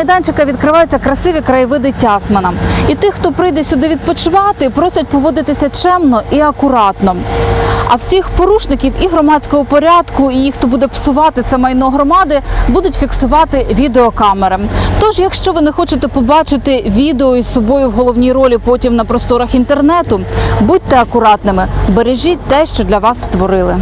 майданчика відкриваються красиві краєвиди Тясмана, І тих, хто прийде сюди відпочивати, просять поводитися чемно і акуратно. А всіх порушників і громадського порядку, і їх, хто буде псувати це майно громади, будуть фіксувати відеокамери. Тож, якщо ви не хочете побачити відео із собою в головній ролі потім на просторах інтернету, будьте акуратними, бережіть те, що для вас створили.